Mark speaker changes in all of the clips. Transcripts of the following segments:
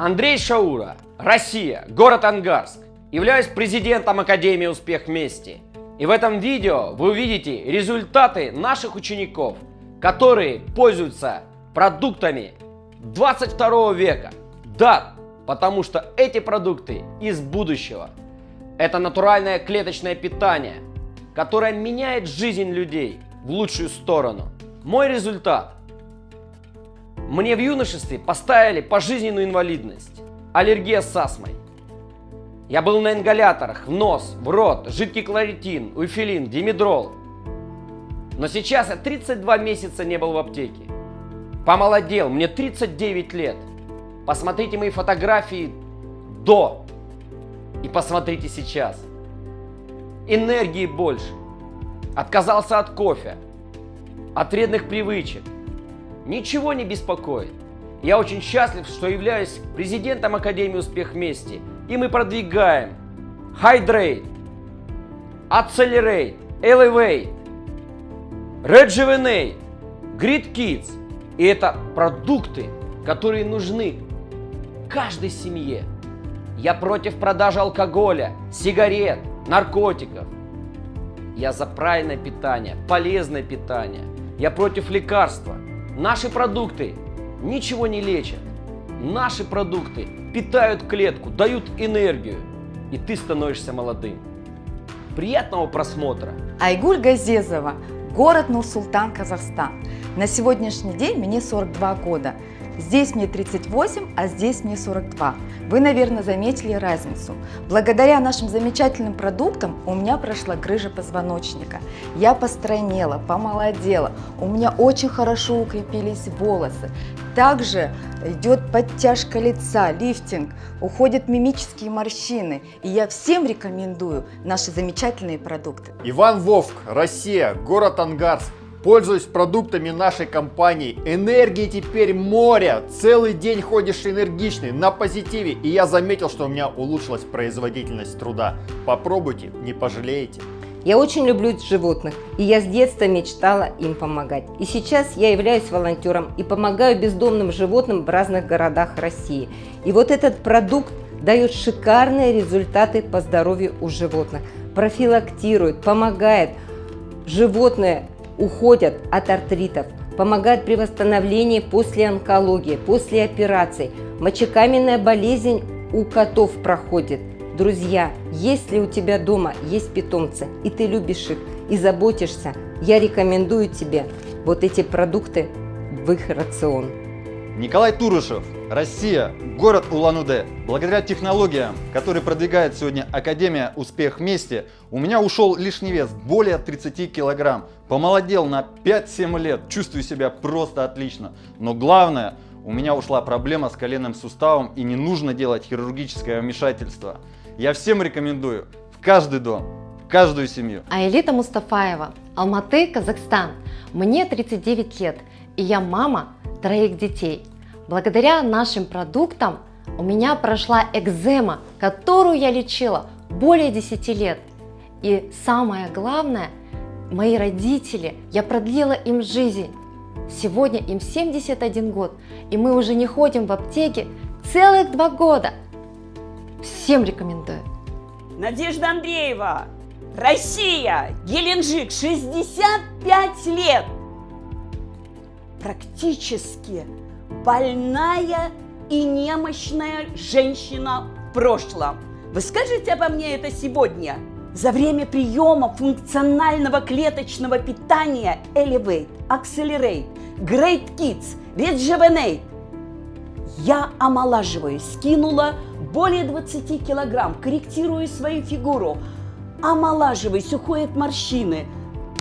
Speaker 1: Андрей Шаура, Россия, город Ангарск. Являюсь президентом Академии «Успех вместе». И в этом видео вы увидите результаты наших учеников, которые пользуются продуктами 22 века. Да, потому что эти продукты из будущего. Это натуральное клеточное питание, которое меняет жизнь людей в лучшую сторону. Мой результат. Мне в юношестве поставили пожизненную инвалидность, аллергия с астмой. Я был на ингаляторах, в нос, в рот, жидкий кларитин, уйфилин, димедрол. Но сейчас я 32 месяца не был в аптеке. Помолодел, мне 39 лет. Посмотрите мои фотографии до и посмотрите сейчас. Энергии больше. Отказался от кофе, от вредных привычек. Ничего не беспокоит. Я очень счастлив, что являюсь президентом Академии «Успех вместе» и мы продвигаем Hydrate, Accelerate, Elevate, Rejuvenate, Grid Kids. И это продукты, которые нужны каждой семье. Я против продажи алкоголя, сигарет, наркотиков. Я за правильное питание, полезное питание. Я против лекарства. Наши продукты ничего не лечат. Наши продукты питают клетку, дают энергию, и ты становишься молодым. Приятного просмотра!
Speaker 2: Айгуль Газезова, город Нур-Султан, Казахстан. На сегодняшний день мне 42 года. Здесь мне 38, а здесь мне 42. Вы, наверное, заметили разницу. Благодаря нашим замечательным продуктам у меня прошла грыжа позвоночника. Я постройнела, помолодела, у меня очень хорошо укрепились волосы. Также идет подтяжка лица, лифтинг, уходят мимические морщины. И я всем рекомендую наши замечательные продукты.
Speaker 3: Иван Вовк, Россия, город Ангарск. Пользуюсь продуктами нашей компании. Энергии теперь море. Целый день ходишь энергичный, на позитиве. И я заметил, что у меня улучшилась производительность труда. Попробуйте, не пожалеете.
Speaker 4: Я очень люблю животных, и я с детства мечтала им помогать. И сейчас я являюсь волонтером и помогаю бездомным животным в разных городах России. И вот этот продукт дает шикарные результаты по здоровью у животных. Профилактирует, помогает. Животные уходят от артритов, помогают при восстановлении после онкологии, после операций. Мочекаменная болезнь у котов проходит. Друзья, если у тебя дома есть питомцы, и ты любишь их, и заботишься, я рекомендую тебе вот эти продукты в их рацион.
Speaker 5: Николай Турышев, Россия, город Улан-Удэ. Благодаря технологиям, которые продвигает сегодня Академия «Успех вместе», у меня ушел лишний вес более 30 килограмм. Помолодел на 5-7 лет, чувствую себя просто отлично. Но главное, у меня ушла проблема с коленным суставом и не нужно делать хирургическое вмешательство. Я всем рекомендую в каждый дом, в каждую семью.
Speaker 6: Аэлита Мустафаева, Алматы, Казахстан. Мне 39 лет, и я мама троих детей. Благодаря нашим продуктам у меня прошла экзема, которую я лечила более 10 лет. И самое главное, мои родители, я продлила им жизнь. Сегодня им 71 год, и мы уже не ходим в аптеке целых два года. Всем рекомендую.
Speaker 7: Надежда Андреева, Россия, Геленджик, 65 лет практически больная и немощная женщина в прошлом. Вы скажете обо мне это сегодня? За время приема функционального клеточного питания Elevate, Accelerate, Great Kids, Rejuvenate я омолаживаюсь, скинула более 20 килограмм, корректирую свою фигуру, омолаживаюсь, уходят морщины,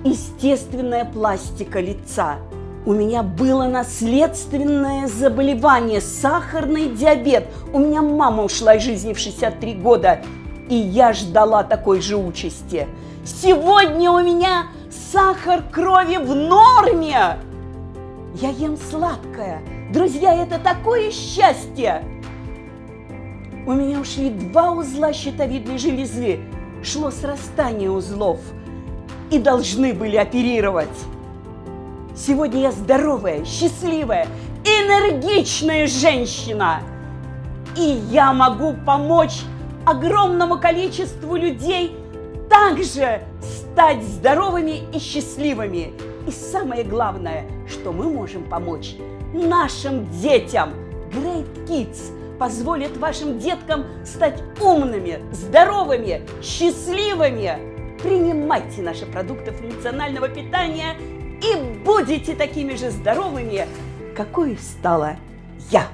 Speaker 7: естественная пластика лица – у меня было наследственное заболевание, сахарный диабет. У меня мама ушла из жизни в 63 года, и я ждала такой же участи. Сегодня у меня сахар крови в норме. Я ем сладкое. Друзья, это такое счастье. У меня ушли два узла щитовидной железы. Шло срастание узлов. И должны были оперировать. Сегодня я здоровая, счастливая, энергичная женщина. И я могу помочь огромному количеству людей также стать здоровыми и счастливыми. И самое главное, что мы можем помочь нашим детям. Great Kids позволит вашим деткам стать умными, здоровыми, счастливыми. Принимайте наши продукты функционального питания и будете такими же здоровыми, какой стала я.